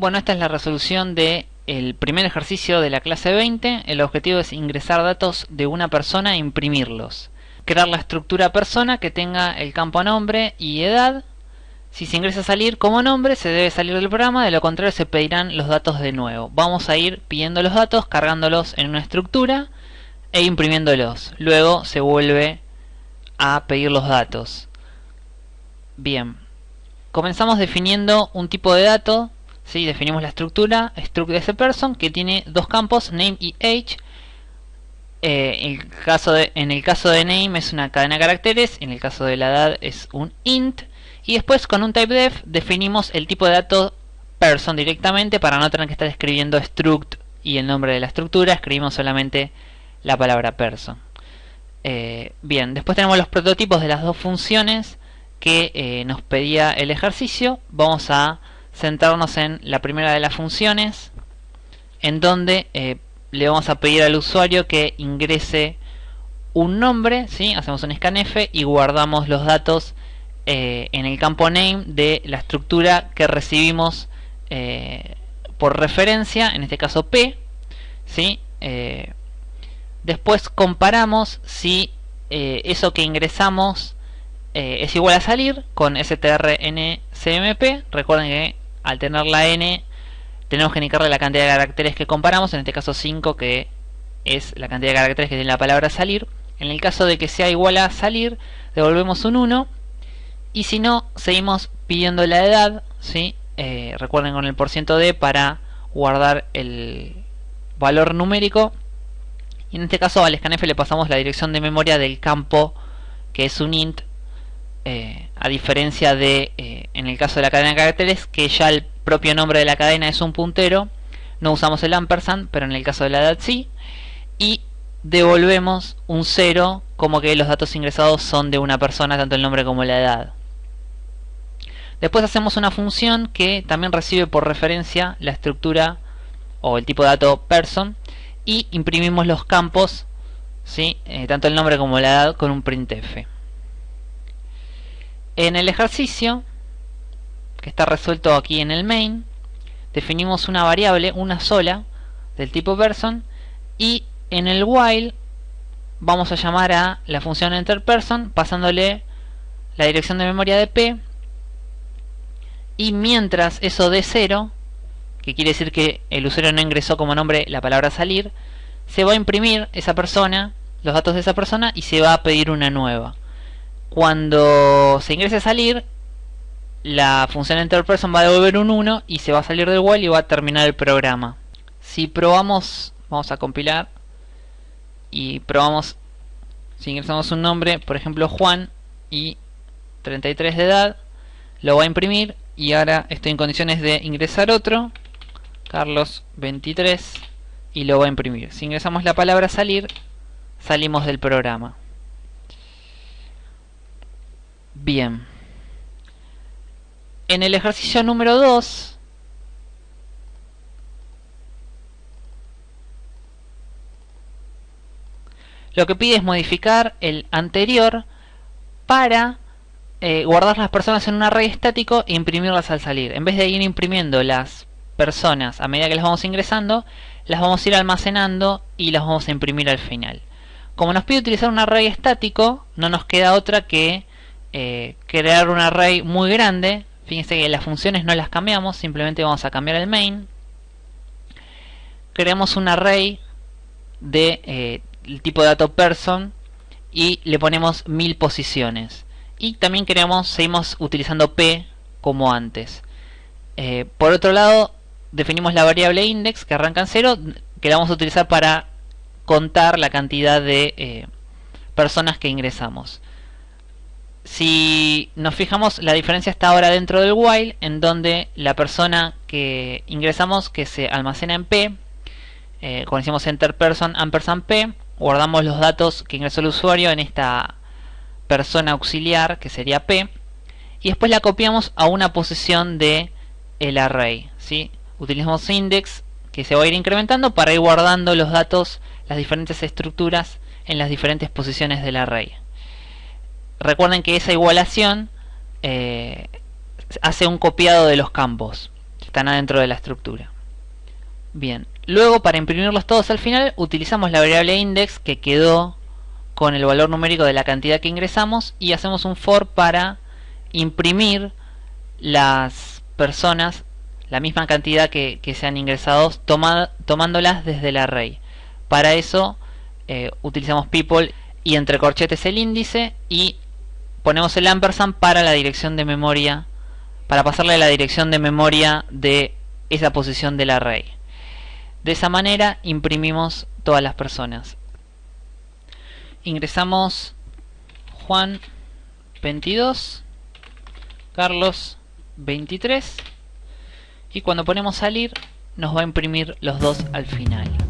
Bueno, esta es la resolución de el primer ejercicio de la clase 20. El objetivo es ingresar datos de una persona e imprimirlos. Crear la estructura persona que tenga el campo nombre y edad. Si se ingresa a salir como nombre, se debe salir del programa, de lo contrario se pedirán los datos de nuevo. Vamos a ir pidiendo los datos, cargándolos en una estructura e imprimiéndolos. Luego se vuelve a pedir los datos. Bien, comenzamos definiendo un tipo de dato ¿sí? Definimos la estructura, struct de ese person, que tiene dos campos, name y age. Eh, el caso en el caso de name es una cadena de caracteres, en el caso de la edad es un int. Y después con un typedef definimos el tipo de dato person directamente para no tener que estar escribiendo struct y el nombre de la estructura, escribimos solamente la palabra person. Eh, bien, después tenemos los prototipos de las dos funciones que eh, nos pedía el ejercicio. Vamos a centrarnos en la primera de las funciones, en donde eh, le vamos a pedir al usuario que ingrese un nombre, ¿sí? hacemos un scanf y guardamos los datos eh, en el campo name de la estructura que recibimos eh, por referencia, en este caso P. ¿sí? después comparamos si eso que ingresamos es igual a salir con strncmp. Recuerden que al tener la n tenemos que indicarle la cantidad de caracteres que comparamos, en este caso 5 que es la cantidad de caracteres que tiene la palabra salir. En el caso de que sea igual a salir, devolvemos un 1 y si no, seguimos pidiendo la edad, ¿sí? Eh, recuerden con el porciento d para guardar el valor numérico y en este caso al scanf le pasamos la dirección de memoria del campo que es un int eh, a diferencia de eh, en el caso de la cadena de caracteres que ya el propio nombre de la cadena es un puntero no usamos el ampersand pero en el caso de la edad sí y devolvemos un 0 como que los datos ingresados son de una persona tanto el nombre como la edad después hacemos una función que también recibe por referencia la estructura o el tipo de dato person y imprimimos los campos ¿sí? Eh, tanto el nombre como la edad con un printf en el ejercicio, que está resuelto aquí en el main, definimos una variable, una sola, del tipo person, y en el while vamos a llamar a la función enterPerson pasándole la dirección de memoria de p y mientras eso de cero que quiere decir que el usuario no ingresó como nombre la palabra salir se va a imprimir esa persona los datos de esa persona y se va a pedir una nueva cuando se ingrese a salir, la función enterPerson va a devolver un 1 y se va a salir del while y va a terminar el programa. Si probamos, vamos a compilar y probamos si ingresamos un nombre, por ejemplo Juan y 33 de edad, lo va a imprimir y ahora estoy en condiciones de ingresar otro, Carlos 23 y lo va a imprimir. Si ingresamos la palabra salir, salimos del programa. Bien. En el ejercicio número 2, lo que pide es modificar el anterior para eh, guardar las personas en un array estático e imprimirlas al salir. En vez de ir imprimiendo las personas a medida que las vamos ingresando, las vamos a ir almacenando y las vamos a imprimir al final. Como nos pide utilizar un array estático, no nos queda otra que eh, crear un array muy grande. Fíjense que las funciones no las cambiamos, simplemente vamos a cambiar el main. Creamos un array de eh, tipo de dato person y le ponemos mil posiciones. Y también creamos, seguimos utilizando p como antes. Eh, por otro lado, definimos la variable index que arranca en 0, que la vamos a utilizar para contar la cantidad de personas que ingresamos. Si nos fijamos, la diferencia está ahora dentro del while, en donde la persona que ingresamos, que se almacena en P, eh, cuando decimos enter person ampersand P, guardamos los datos que ingresó el usuario en esta persona auxiliar, que sería P, y después la copiamos a una posición de el array. ¿sí? Utilizamos index, que se va a ir incrementando para ir guardando los datos, las diferentes estructuras en las diferentes posiciones del array recuerden que esa igualación eh, hace un copiado de los campos. están adentro de la estructura. Bien, luego para imprimirlos todos al final utilizamos la variable index que quedó con el valor numérico de la cantidad que ingresamos y hacemos un for para imprimir las personas la misma cantidad que, se han ingresado tomándolas desde el array. Para eso eh, utilizamos people y entre corchetes el índice y ponemos el ampersand para la dirección de memoria para pasarle la dirección de memoria de esa posición del array. De esa manera imprimimos todas las personas. Ingresamos Juan 22, Carlos 23 y cuando ponemos salir nos va a imprimir los dos al final.